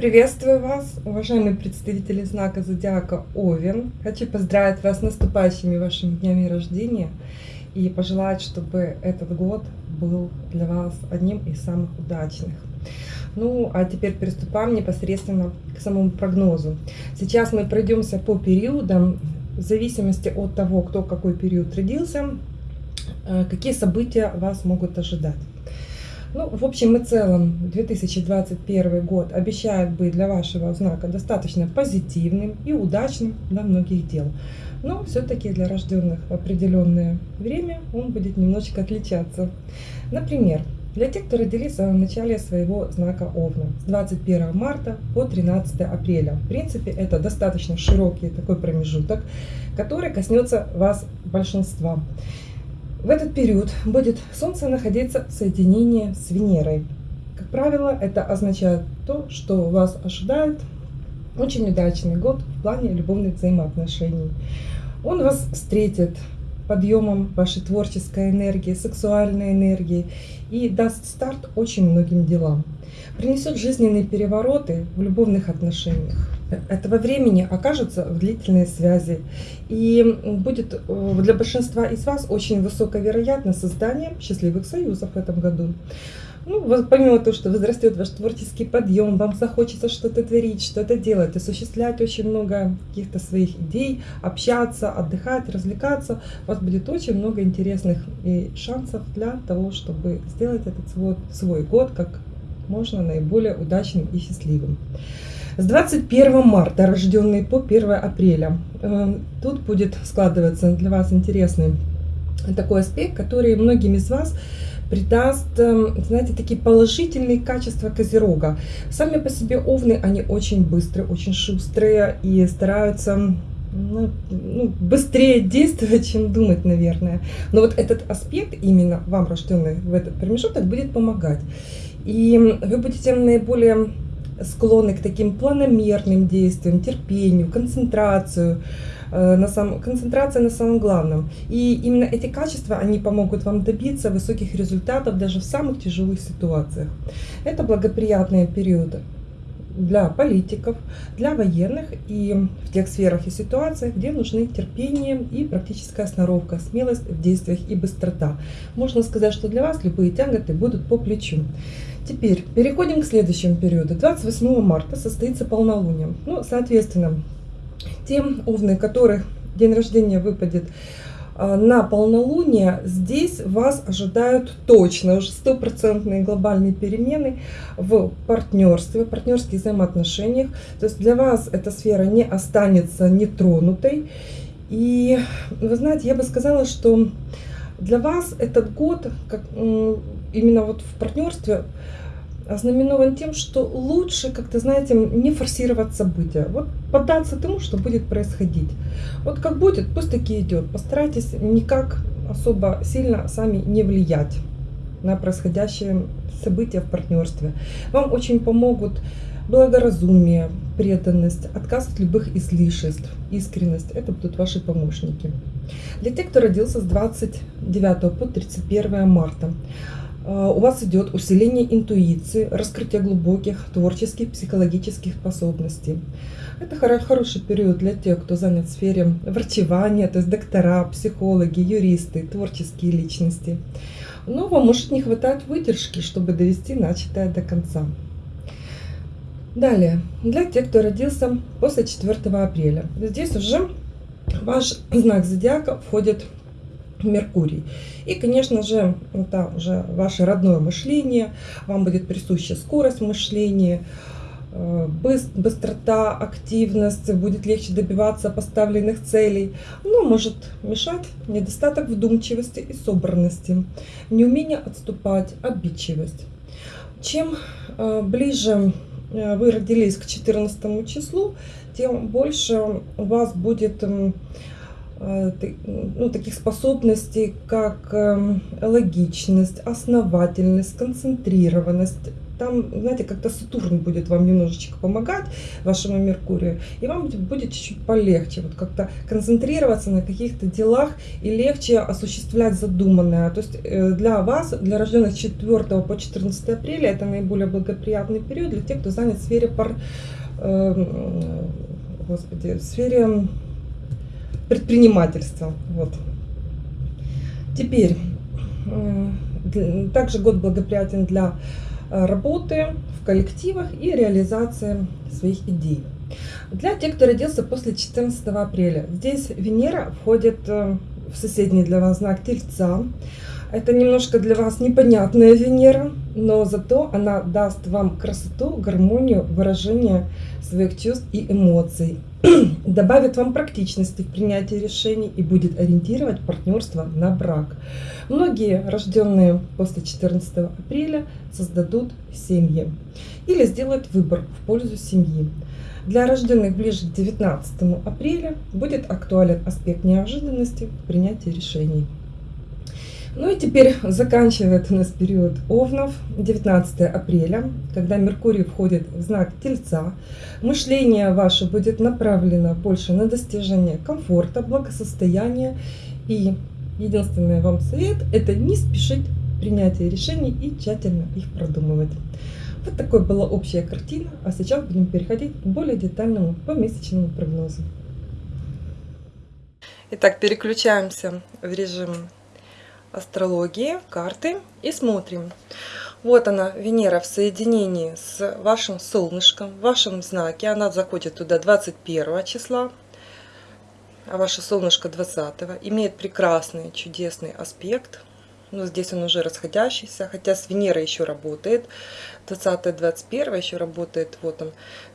Приветствую вас, уважаемые представители знака Зодиака Овен. Хочу поздравить вас с наступающими вашими днями рождения и пожелать, чтобы этот год был для вас одним из самых удачных. Ну, а теперь приступаем непосредственно к самому прогнозу. Сейчас мы пройдемся по периодам, в зависимости от того, кто какой период родился, э, какие события вас могут ожидать. Ну, в общем и целом, 2021 год обещает быть для вашего знака достаточно позитивным и удачным для многих дел. Но все-таки для рожденных в определенное время он будет немножечко отличаться. Например, для тех, кто родились в начале своего знака Овна с 21 марта по 13 апреля. В принципе, это достаточно широкий такой промежуток, который коснется вас большинства. В этот период будет Солнце находиться в соединении с Венерой. Как правило, это означает то, что вас ожидает очень удачный год в плане любовных взаимоотношений. Он вас встретит подъемом вашей творческой энергии, сексуальной энергии и даст старт очень многим делам. Принесет жизненные перевороты в любовных отношениях этого времени окажутся в длительной связи. И будет э, для большинства из вас очень высоковероятно создание счастливых союзов в этом году. Ну, помимо того, что возрастет ваш творческий подъем, вам захочется что-то творить, что-то делать, осуществлять очень много каких-то своих идей, общаться, отдыхать, развлекаться, у вас будет очень много интересных и шансов для того, чтобы сделать этот свой, свой год как можно наиболее удачным и счастливым. С 21 марта, рожденный по 1 апреля, э, тут будет складываться для вас интересный такой аспект, который многим из вас придаст, э, знаете, такие положительные качества Козерога. Сами по себе овны, они очень быстрые, очень шустрые и стараются ну, ну, быстрее действовать, чем думать, наверное. Но вот этот аспект, именно вам, рожденный в этот промежуток, будет помогать. И вы будете наиболее склонны к таким планомерным действиям, терпению, концентрацию, э, на сам, концентрация на самом главном. И именно эти качества, они помогут вам добиться высоких результатов даже в самых тяжелых ситуациях. Это благоприятные периоды для политиков, для военных и в тех сферах и ситуациях, где нужны терпение и практическая сноровка, смелость в действиях и быстрота. Можно сказать, что для вас любые тяготы будут по плечу. Теперь переходим к следующему периоду. 28 марта состоится полнолуние. Ну, соответственно, те овны, которых день рождения выпадет на полнолуние, здесь вас ожидают точно уже стопроцентные глобальные перемены в партнерстве, в партнерских взаимоотношениях. То есть для вас эта сфера не останется нетронутой. И вы знаете, я бы сказала, что для вас этот год, как, именно вот в партнерстве, ознаменован тем, что лучше, как-то, знаете, не форсировать события. Вот поддаться тому, что будет происходить. Вот как будет, пусть таки идет. Постарайтесь никак особо сильно сами не влиять на происходящие события в партнерстве. Вам очень помогут благоразумие, преданность, отказ от любых излишеств, искренность. Это будут ваши помощники. Для тех, кто родился с 29 по 31 марта, а, у вас идет усиление интуиции, раскрытие глубоких творческих, психологических способностей. Это хороший период для тех, кто занят в сфере врачевания, то есть доктора, психологи, юристы, творческие личности. Но вам может не хватать выдержки, чтобы довести начатое до конца. Далее, для тех, кто родился после 4 апреля. Здесь уже ваш знак зодиака входит Меркурий. И, конечно же, это уже ваше родное мышление, вам будет присуща скорость мышления, э, быстрота, активность, будет легче добиваться поставленных целей. Но может мешать недостаток вдумчивости и собранности, неумение отступать, обидчивость. Чем э, ближе э, вы родились к 14 числу, тем больше у вас будет ну, таких способностей, как эм, логичность, основательность, концентрированность, там, знаете, как-то Сатурн будет вам немножечко помогать, вашему Меркурию, и вам будет чуть-чуть полегче, вот как-то концентрироваться на каких-то делах и легче осуществлять задуманное. То есть э, для вас, для рожденных с 4 по 14 апреля, это наиболее благоприятный период для тех, кто занят в сфере пар, э, господи, в сфере предпринимательства. Вот. Теперь, э, также год благоприятен для э, работы в коллективах и реализации своих идей. Для тех, кто родился после 14 апреля, здесь Венера входит э, в соседний для вас знак Тельца. Это немножко для вас непонятная Венера, но зато она даст вам красоту, гармонию, выражение своих чувств и эмоций. Добавит вам практичности в принятии решений и будет ориентировать партнерство на брак. Многие, рожденные после 14 апреля, создадут семьи или сделают выбор в пользу семьи. Для рожденных ближе к 19 апреля будет актуален аспект неожиданности в принятии решений. Ну и теперь заканчивает у нас период Овнов, 19 апреля, когда Меркурий входит в знак Тельца. Мышление ваше будет направлено больше на достижение комфорта, благосостояния. И единственный вам совет – это не спешить принятие решений и тщательно их продумывать. Вот такой была общая картина, а сейчас будем переходить к более детальному помесячному прогнозу. Итак, переключаемся в режим астрологии, карты и смотрим. Вот она, Венера в соединении с вашим солнышком, в вашем знаке. Она заходит туда 21 числа, а ваше солнышко 20. Имеет прекрасный, чудесный аспект. Ну, здесь он уже расходящийся, хотя с Венерой еще работает. 20-21 еще работает, вот он,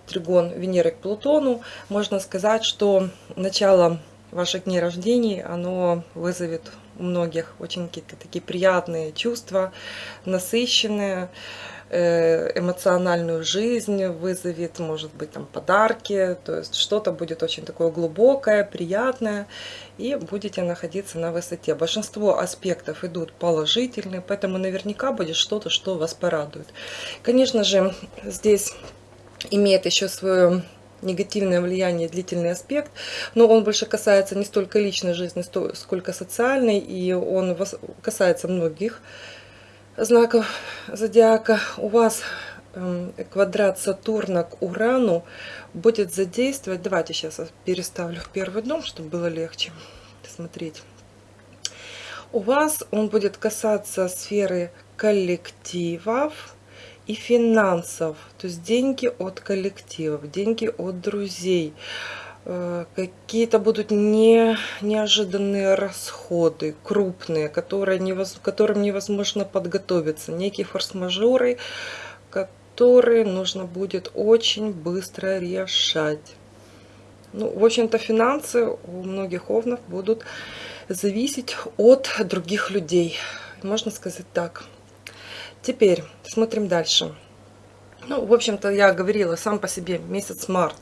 тригон Венеры к Плутону. Можно сказать, что начало ваших дней рождения, оно вызовет у многих очень какие-то такие приятные чувства, насыщенные, э, эмоциональную жизнь вызовет, может быть, там подарки, то есть что-то будет очень такое глубокое, приятное, и будете находиться на высоте. Большинство аспектов идут положительные, поэтому наверняка будет что-то, что вас порадует. Конечно же, здесь имеет еще свою негативное влияние, длительный аспект, но он больше касается не столько личной жизни, сколько социальной, и он касается многих знаков зодиака. У вас эм, квадрат Сатурна к Урану будет задействовать, давайте сейчас переставлю в первый дом, чтобы было легче смотреть. У вас он будет касаться сферы коллективов, и финансов, то есть деньги от коллективов, деньги от друзей, э, какие-то будут не, неожиданные расходы, крупные, которые невоз, которым невозможно подготовиться, некие форс-мажоры, которые нужно будет очень быстро решать. Ну, в общем-то, финансы у многих овнов будут зависеть от других людей, можно сказать так. Теперь смотрим дальше. Ну, в общем-то, я говорила, сам по себе месяц март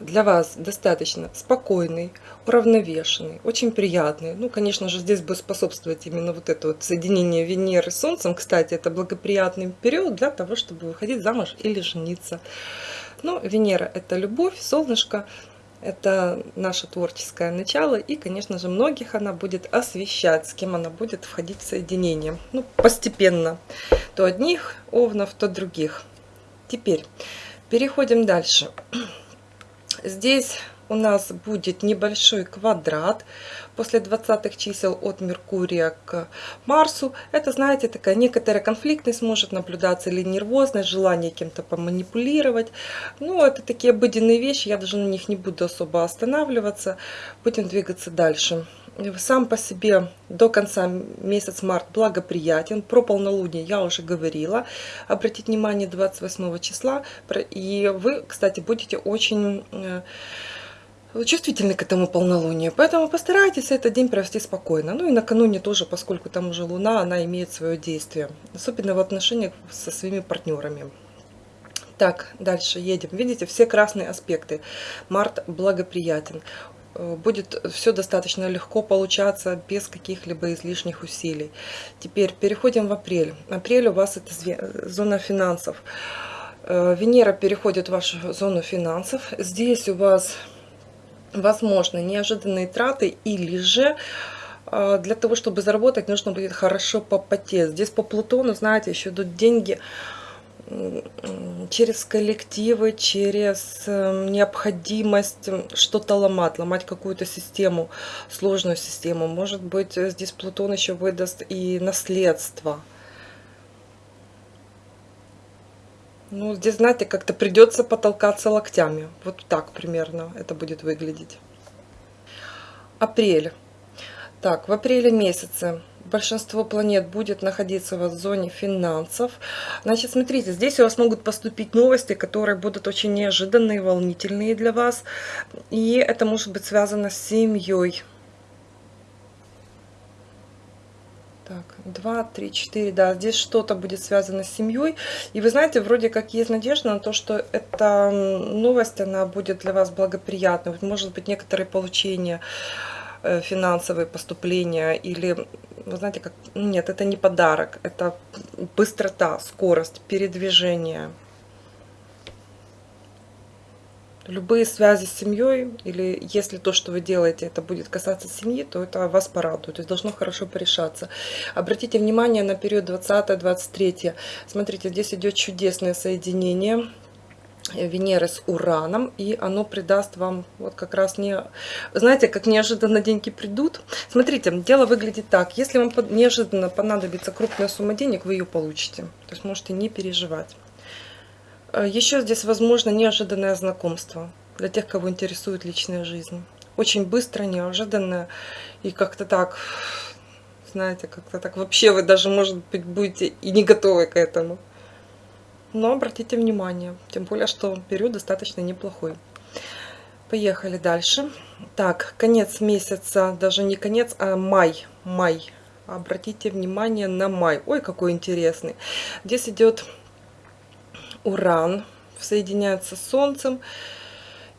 для вас достаточно спокойный, уравновешенный, очень приятный. Ну, конечно же, здесь будет способствовать именно вот это вот соединение Венеры с Солнцем. Кстати, это благоприятный период для того, чтобы выходить замуж или жениться. Ну, Венера – это любовь, солнышко это наше творческое начало. И, конечно же, многих она будет освещать, с кем она будет входить в соединение. Ну, постепенно. То одних овнов, то других. Теперь переходим дальше. Здесь у нас будет небольшой квадрат после 20 чисел от Меркурия к Марсу. Это, знаете, такая некоторая конфликтность может наблюдаться или нервозность, желание кем-то поманипулировать. Ну, это такие обыденные вещи, я даже на них не буду особо останавливаться. Будем двигаться дальше. Сам по себе до конца месяц март благоприятен. Про полнолуние я уже говорила. Обратите внимание 28 числа. И вы, кстати, будете очень э, чувствительны к этому полнолунию, поэтому постарайтесь этот день провести спокойно. Ну и накануне тоже, поскольку там уже Луна, она имеет свое действие, особенно в отношениях со своими партнерами. Так, дальше едем. Видите, все красные аспекты. Март благоприятен. э, будет все достаточно легко получаться без каких-либо излишних усилий. Теперь переходим в апрель. Апрель у вас это зона финансов. Э, Венера переходит в вашу зону финансов. Здесь у вас возможно неожиданные траты или же э, для того, чтобы заработать, нужно будет хорошо попотеть. Здесь по Плутону, знаете, еще идут деньги через коллективы, через эм, необходимость что-то ломать, ломать какую-то систему, сложную систему. Может быть, здесь Плутон еще выдаст и наследство. Ну, здесь, знаете, как-то придется потолкаться локтями. Вот так примерно это будет выглядеть. Апрель. Так, в апреле месяце большинство планет будет находиться в зоне финансов. Значит, смотрите, здесь у вас могут поступить новости, которые будут очень неожиданные, волнительные для вас. И это может быть связано с семьей. Так, 2, 3, 4, да, здесь что-то будет связано с семьей. И вы знаете, вроде как есть надежда на то, что эта новость, она будет для вас благоприятной. Может быть, некоторые получения Э, финансовые поступления или, вы знаете, как нет, это не подарок, это быстрота, скорость, передвижение. Любые связи с семьей, или если то, что вы делаете, это будет касаться семьи, то это вас порадует, то есть должно хорошо порешаться. Обратите внимание на период 20-23. Смотрите, здесь идет чудесное соединение Венеры с Ураном, и оно придаст вам вот как раз не... Знаете, как неожиданно деньги придут? Смотрите, дело выглядит так. Если вам неожиданно понадобится крупная сумма денег, вы ее получите. То есть можете не переживать. Э, Еще здесь возможно неожиданное знакомство для тех, кого интересует личная жизнь. Очень быстро, неожиданно и как-то так, знаете, как-то так вообще вы даже, может быть, будете и не готовы к этому. Но обратите внимание, тем более, что период достаточно неплохой. Поехали дальше. Так, конец месяца, даже не конец, а май. Май. Обратите внимание на май. Ой, какой интересный. Здесь идет Уран, соединяется с Солнцем.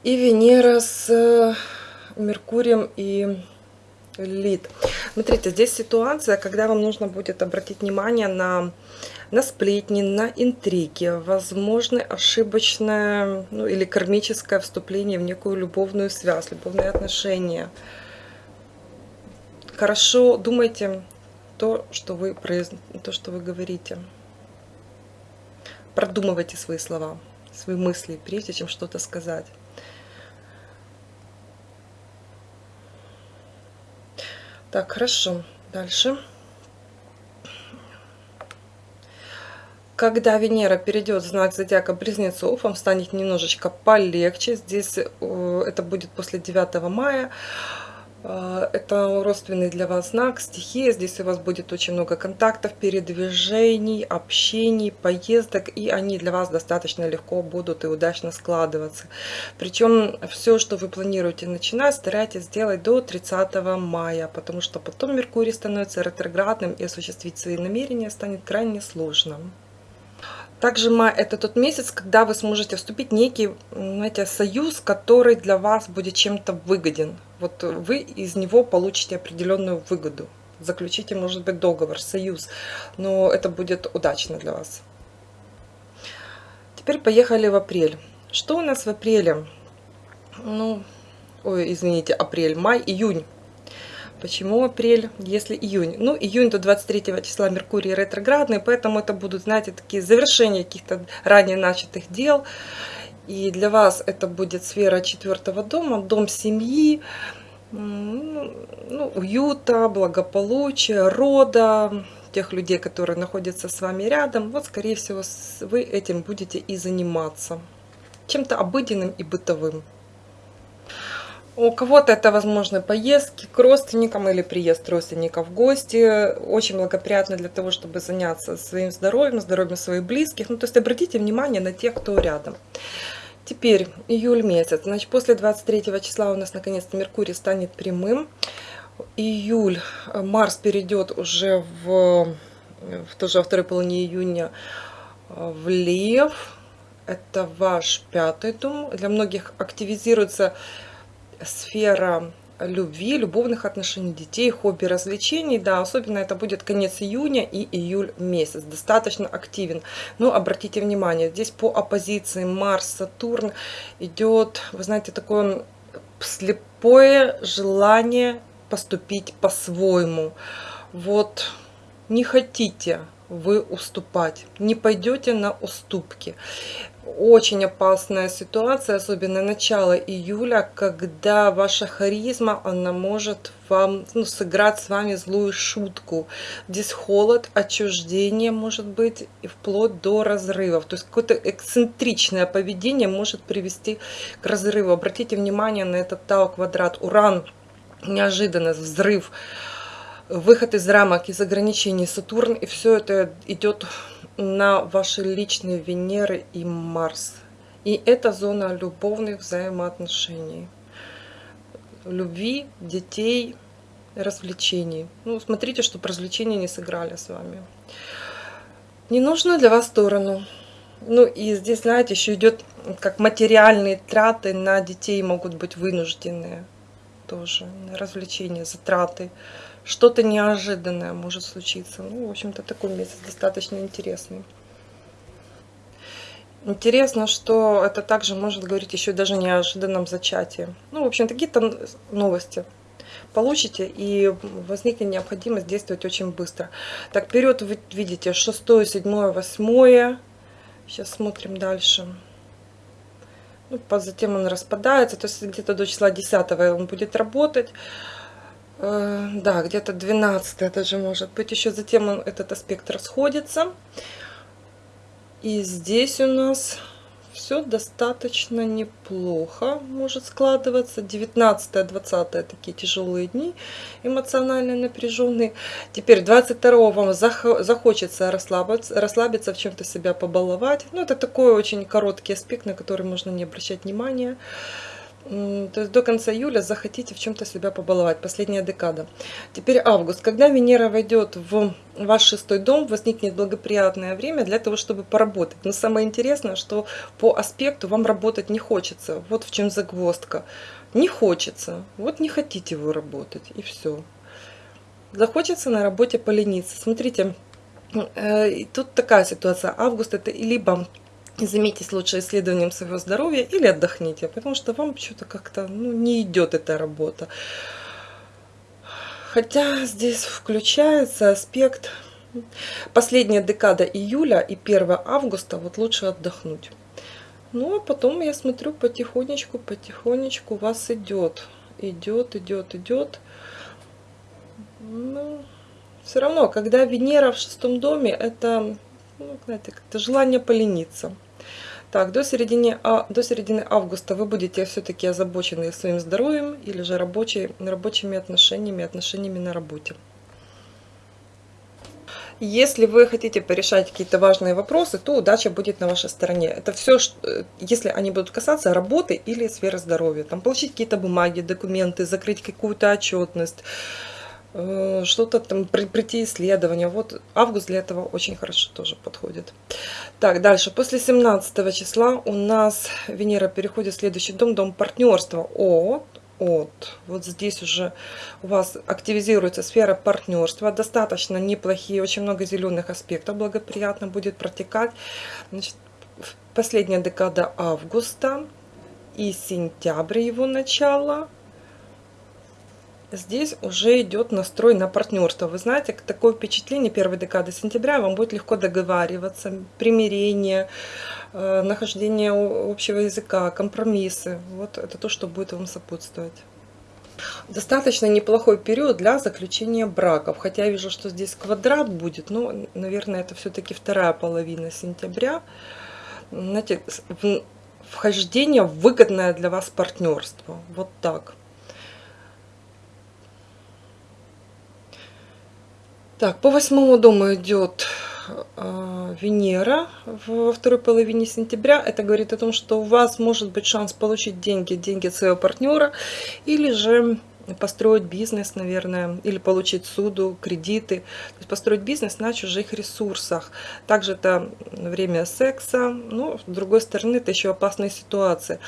И Венера с э, Меркурием и Лид. Смотрите, здесь ситуация, когда вам нужно будет обратить внимание на на сплетни, на интриги, возможно ошибочное ну, или кармическое вступление в некую любовную связь, любовные отношения. Хорошо думайте то, что вы, произ... то, что вы говорите. Продумывайте свои слова, свои мысли, прежде чем что-то сказать. Так, хорошо. Дальше. Когда Венера перейдет в знак зодиака Близнецов, вам станет немножечко полегче. Здесь э, это будет после 9 мая. Э, это родственный для вас знак, стихия. Здесь у вас будет очень много контактов, передвижений, общений, поездок. И они для вас достаточно легко будут и удачно складываться. Причем все, что вы планируете начинать, старайтесь сделать до 30 мая. Потому что потом Меркурий становится ретроградным и осуществить свои намерения станет крайне сложным. Также май – это тот месяц, когда вы сможете вступить в некий знаете, союз, который для вас будет чем-то выгоден. Вот вы из него получите определенную выгоду. Заключите, может быть, договор, союз, но это будет удачно для вас. Теперь поехали в апрель. Что у нас в апреле? Ну, ой, извините, апрель, май, июнь. Почему апрель, если июнь? Ну, июнь до 23 числа Меркурий ретроградный, поэтому это будут, знаете, такие завершения каких-то ранее начатых дел. И для вас это будет сфера четвертого дома, дом семьи, ну, уюта, благополучия, рода, тех людей, которые находятся с вами рядом. Вот, скорее всего, вы этим будете и заниматься. Чем-то обыденным и бытовым. У кого-то это, возможно, поездки к родственникам или приезд родственников в гости. Очень благоприятно для того, чтобы заняться своим здоровьем, здоровьем своих близких. Ну, то есть обратите внимание на тех, кто рядом. Теперь июль месяц. Значит, после 23 числа у нас наконец-то Меркурий станет прямым. Июль, Марс перейдет уже в, в тоже во второй половине июня в Лев. Это ваш пятый дом. Для многих активизируется сфера любви, любовных отношений, детей, хобби, развлечений. Да, особенно это будет конец июня и июль месяц. Достаточно активен. Но обратите внимание, здесь по оппозиции Марс, Сатурн идет, вы знаете, такое слепое желание поступить по-своему. Вот не хотите вы уступать, не пойдете на уступки очень опасная ситуация, особенно начало июля, когда ваша харизма, она может вам ну, сыграть с вами злую шутку. Здесь холод, отчуждение может быть и вплоть до разрывов. То есть какое-то эксцентричное поведение может привести к разрыву. Обратите внимание на этот Тау квадрат. Уран, неожиданность, взрыв, выход из рамок, из ограничений Сатурн. И все это идет на ваши личные Венеры и Марс. И это зона любовных взаимоотношений. Любви, детей, развлечений. Ну, смотрите, чтобы развлечения не сыграли с вами. Не нужно для вас сторону. Ну и здесь, знаете, еще идет как материальные траты на детей могут быть вынужденные тоже. Развлечения, затраты что-то неожиданное может случиться. Ну, в общем-то, такой месяц достаточно интересный. Интересно, что это также может говорить еще даже неожиданном зачатии. Ну, в общем, какие-то новости получите, и возникнет необходимость действовать очень быстро. Так, вперед вы видите 6, 7, 8. Сейчас смотрим дальше. Ну, затем он распадается, то есть где-то до числа 10 он будет работать. Э, да, где-то 12 даже может быть. Еще затем он, этот аспект расходится. И здесь у нас все достаточно неплохо может складываться. 19-20 такие тяжелые дни, эмоционально напряженные. Теперь 22 вам захочется расслабиться, расслабиться в чем-то себя побаловать. Ну, это такой очень короткий аспект, на который можно не обращать внимания то есть до конца июля захотите в чем-то себя побаловать, последняя декада. Теперь август. Когда Венера войдет в ваш шестой дом, возникнет благоприятное время для того, чтобы поработать. Но самое интересное, что по аспекту вам работать не хочется. Вот в чем загвоздка. Не хочется. Вот не хотите вы работать, и все. Захочется на работе полениться. Смотрите, э, тут такая ситуация. Август это либо займитесь лучше исследованием своего здоровья или отдохните, потому что вам что-то как-то ну, не идет эта работа. Хотя здесь включается аспект последняя декада июля и 1 августа, вот лучше отдохнуть. Ну, а потом я смотрю потихонечку, потихонечку вас идет, идет, идет, идет. Ну, все равно, когда Венера в шестом доме, это, ну, знаете, как-то желание полениться. Так, до середины, а, до середины августа вы будете все-таки озабочены своим здоровьем или же рабочий, рабочими отношениями, отношениями на работе. Если вы хотите порешать какие-то важные вопросы, то удача будет на вашей стороне. Это все, э, если они будут касаться работы или сферы здоровья. Там получить какие-то бумаги, документы, закрыть какую-то отчетность, что-то там прийти исследования. Вот август для этого очень хорошо тоже подходит. Так, дальше. После 17 числа у нас Венера переходит в следующий дом, дом партнерства. От, от. Вот здесь уже у вас активизируется сфера партнерства. Достаточно неплохие, очень много зеленых аспектов благоприятно будет протекать. Значит, последняя декада августа и сентябрь его начало – здесь уже идет настрой на партнерство. Вы знаете, такое впечатление первой декады сентября вам будет легко договариваться, примирение, э, нахождение общего языка, компромиссы. Вот это то, что будет вам сопутствовать. Достаточно неплохой период для заключения браков. Хотя я вижу, что здесь квадрат будет, но, наверное, это все-таки вторая половина сентября. Знаете, вхождение выгодное для вас партнерство. Вот так. Так, по восьмому дому идет э, Венера во второй половине сентября. Это говорит о том, что у вас может быть шанс получить деньги, деньги своего партнера, или же построить бизнес, наверное, или получить суду, кредиты. То есть построить бизнес на чужих ресурсах. Также это время секса, но с другой стороны это еще опасная ситуация.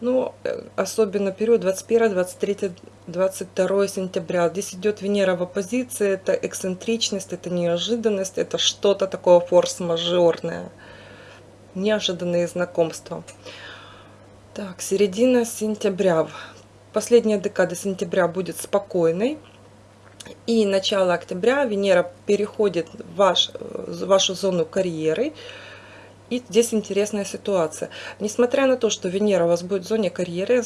Но э, особенно период 21, 23, 22 сентября. Здесь идет Венера в оппозиции, это эксцентричность, это неожиданность, это что-то такое форс-мажорное. Неожиданные знакомства. Так, середина сентября последняя декада сентября будет спокойной. И начало октября Венера переходит в, ваш, в вашу зону карьеры. И здесь интересная ситуация. Несмотря на то, что Венера у вас будет в зоне карьеры,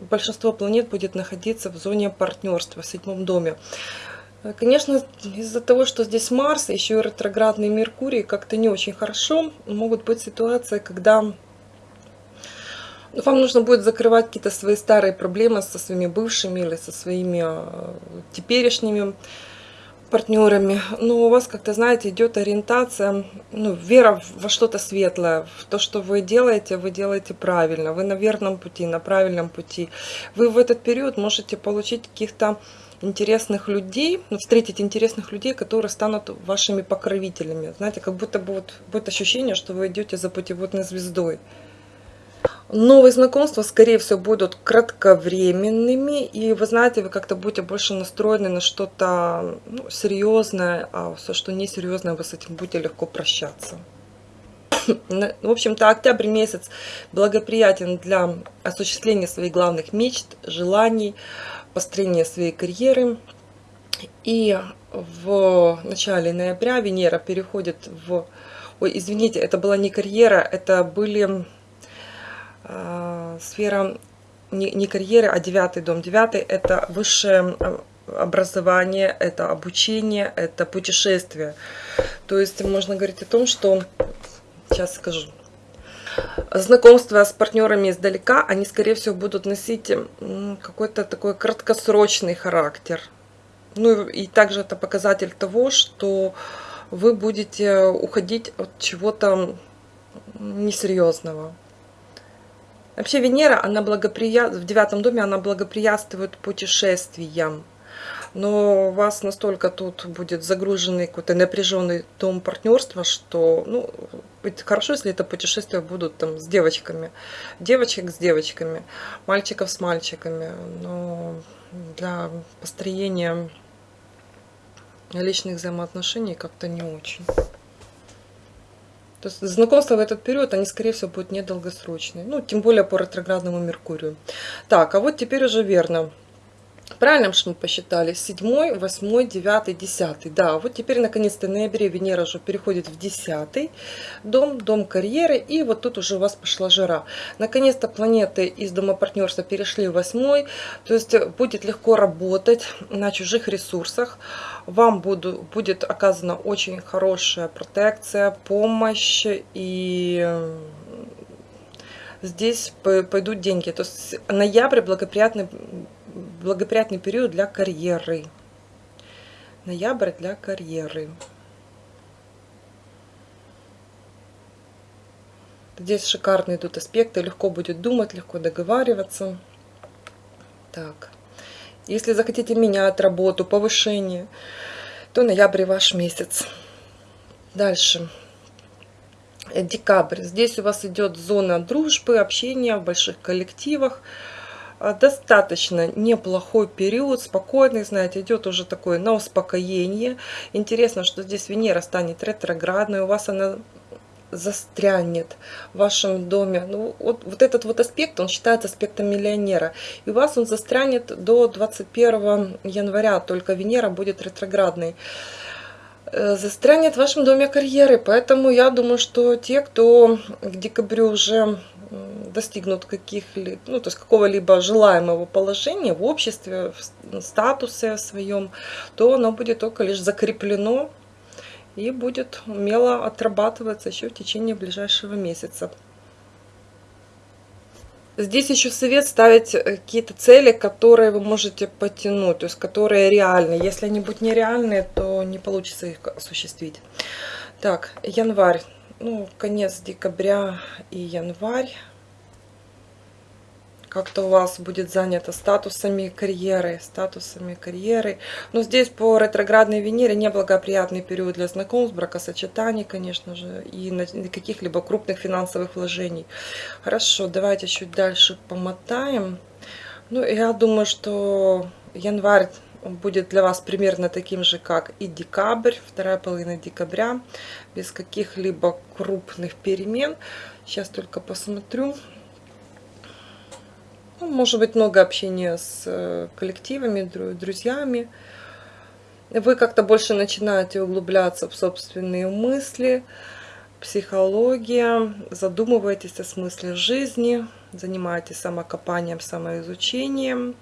большинство планет будет находиться в зоне партнерства, в седьмом доме. Конечно, из-за того, что здесь Марс, еще и ретроградный Меркурий, как-то не очень хорошо. Могут быть ситуации, когда вам нужно будет закрывать какие-то свои старые проблемы со своими бывшими или со своими э, теперешними партнерами. Но у вас, как-то, знаете, идет ориентация, ну, вера во что-то светлое. В то, что вы делаете, вы делаете правильно. Вы на верном пути, на правильном пути. Вы в этот период можете получить каких-то интересных людей, ну, встретить интересных людей, которые станут вашими покровителями. Знаете, как будто бы будет ощущение, что вы идете за путеводной звездой. Новые знакомства, скорее всего, будут кратковременными, и вы знаете, вы как-то будете больше настроены на что-то ну, серьезное, а все, что несерьезное, вы с этим будете легко прощаться. В общем-то, октябрь месяц благоприятен для осуществления своих главных мечт, желаний, построения своей карьеры. И в начале ноября Венера переходит в... Ой, извините, это была не карьера, это были сфера не, не карьеры, а девятый дом. Девятый – это высшее э, образование, это обучение, это путешествие. То есть можно говорить о том, что, сейчас скажу, знакомства с партнерами издалека, они, скорее всего, будут носить какой-то такой краткосрочный характер. Ну и также это показатель того, что вы будете уходить от чего-то несерьезного. Вообще Венера, она благоприя... в девятом доме, она благоприятствует путешествиям. Но у вас настолько тут будет загруженный какой-то напряженный дом партнерства, что, ну, хорошо, если это путешествия будут там с девочками. Девочек с девочками, мальчиков с мальчиками. Но для построения личных взаимоотношений как-то не очень. То есть знакомства в этот период, они, скорее всего, будут недолгосрочные. Ну, тем более по ретроградному Меркурию. Так, а вот теперь уже верно. Правильно что мы посчитали? 7, 8, 9, 10. Да, вот теперь наконец-то в ноябре Венера уже переходит в 10 дом, дом карьеры. И вот тут уже у вас пошла жара. Наконец-то планеты из дома партнерства перешли в 8. То есть будет легко работать на чужих ресурсах. Вам буду, будет оказана очень хорошая протекция, помощь и здесь пойдут деньги. То есть ноябрь благоприятный благоприятный период для карьеры. Ноябрь для карьеры. Здесь шикарные идут аспекты, легко будет думать, легко договариваться. Так, если захотите менять работу, повышение, то ноябрь ваш месяц. Дальше. Декабрь. Здесь у вас идет зона дружбы, общения в больших коллективах. А, достаточно неплохой период, спокойный, знаете, идет уже такое на успокоение. Интересно, что здесь Венера станет ретроградной, у вас она застрянет в вашем доме. Ну, вот, вот этот вот аспект, он считается аспектом миллионера. И у вас он застрянет до 21 января, только Венера будет ретроградной. Э, застрянет в вашем доме карьеры, поэтому я думаю, что те, кто к декабрю уже достигнут каких-либо, ну, то есть какого-либо желаемого положения в обществе, в статусе своем, то оно будет только лишь закреплено и будет умело отрабатываться еще в течение ближайшего месяца. Здесь еще совет ставить э, какие-то цели, которые вы можете потянуть, то есть которые реальны. Если они будут нереальные, то не получится их осуществить. Так, январь ну, конец декабря и январь. Как-то у вас будет занято статусами карьеры, статусами карьеры. Но здесь по ретроградной Венере неблагоприятный период для знакомств, бракосочетаний, конечно же, и каких-либо крупных финансовых вложений. Хорошо, давайте чуть дальше помотаем. Ну, я думаю, что январь будет для вас примерно таким же, как и декабрь, вторая половина декабря, без каких-либо крупных перемен. Сейчас только посмотрю. Ну, может быть, много общения с э, коллективами, друзьями. Вы как-то больше начинаете углубляться в собственные мысли, психология, задумываетесь о смысле жизни, занимаетесь самокопанием, самоизучением.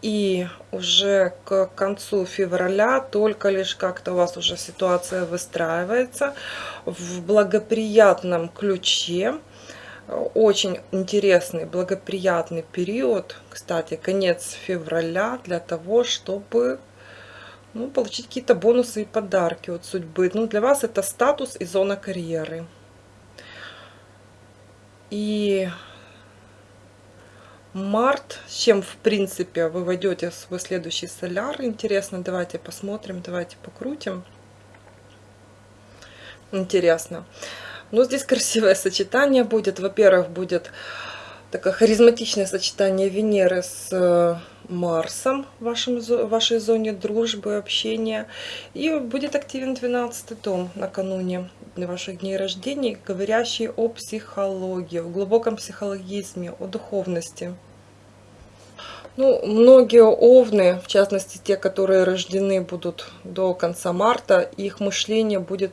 И уже к концу февраля только лишь как-то у вас уже ситуация выстраивается в благоприятном ключе. Очень интересный, благоприятный период, кстати, конец февраля для того, чтобы ну, получить какие-то бонусы и подарки от судьбы. Ну, для вас это статус и зона карьеры. И март, с чем в принципе вы войдете в свой следующий соляр. Интересно, давайте посмотрим, давайте покрутим. Интересно. Ну, здесь красивое сочетание будет. Во-первых, будет такое харизматичное сочетание Венеры с э, Марсом в вашем, вашей зоне дружбы, общения. И будет активен 12 дом накануне ваших дней рождения, говорящий о психологии, о глубоком психологизме, о духовности. Ну, многие овны, в частности те, которые рождены будут до конца марта, их мышление будет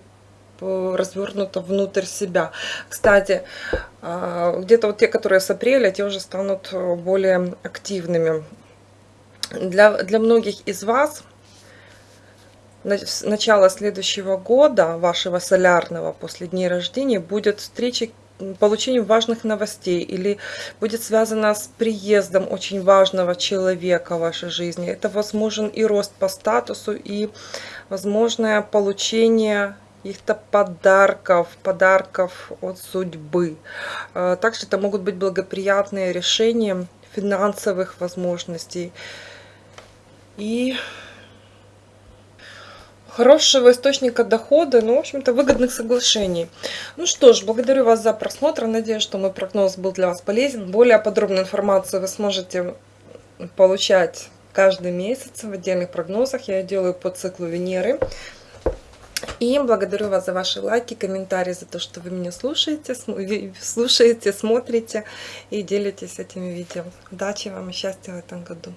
развернуто внутрь себя. Кстати, а, где-то вот те, которые с апреля, те уже станут э, более активными. Для, для многих из вас начало следующего года, вашего солярного, после дней рождения, будет встреча получением важных новостей или будет связано с приездом очень важного человека в вашей жизни. Это возможен и рост по статусу, и возможное получение каких-то подарков, подарков от судьбы. Э, также это могут быть благоприятные решения финансовых возможностей. И хорошего источника дохода, ну, в общем-то, выгодных соглашений. Ну что ж, благодарю вас за просмотр. Надеюсь, что мой прогноз был для вас полезен. Более подробную информацию вы сможете получать каждый месяц в отдельных прогнозах. Я делаю по циклу Венеры. И благодарю вас за ваши лайки, комментарии, за то, что вы меня слушаете, слушаете, смотрите и делитесь этими видео. Удачи вам и счастья в этом году!